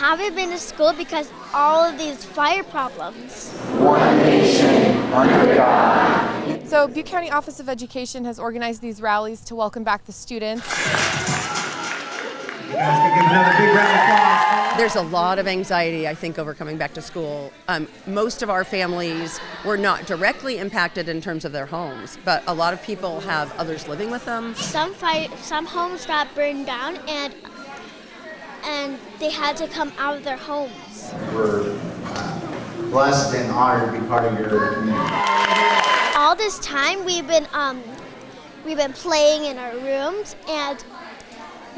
we haven't been to school because all of these fire problems. One nation under God. So Butte County Office of Education has organized these rallies to welcome back the students. There's a lot of anxiety, I think, over coming back to school. Um, most of our families were not directly impacted in terms of their homes, but a lot of people have others living with them. Some fire, some homes got burned down, and and they had to come out of their homes. We're blessed and honored to be part of your community. All this time, we've been um, we've been playing in our rooms and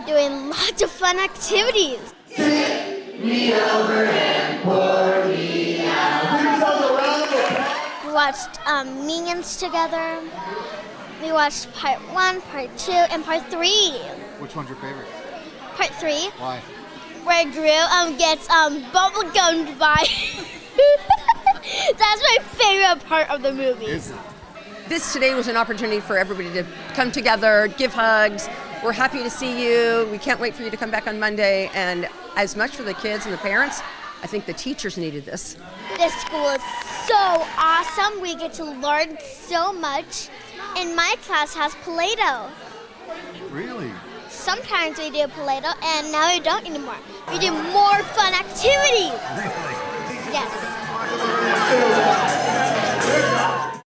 doing lots of fun activities. Me over and pour me out. We watched um, Minions together. We watched part one, part two, and part three. Which one's your favorite? Part three, Why? where Gru um, gets um, bubble gummed by. That's my favorite part of the movie. Is it? This today was an opportunity for everybody to come together, give hugs. We're happy to see you. We can't wait for you to come back on Monday. And as much for the kids and the parents, I think the teachers needed this. This school is so awesome. We get to learn so much. And my class has Play-Doh. Really? Sometimes we do Play-Doh, and now we don't anymore. We do more fun activities. Yes.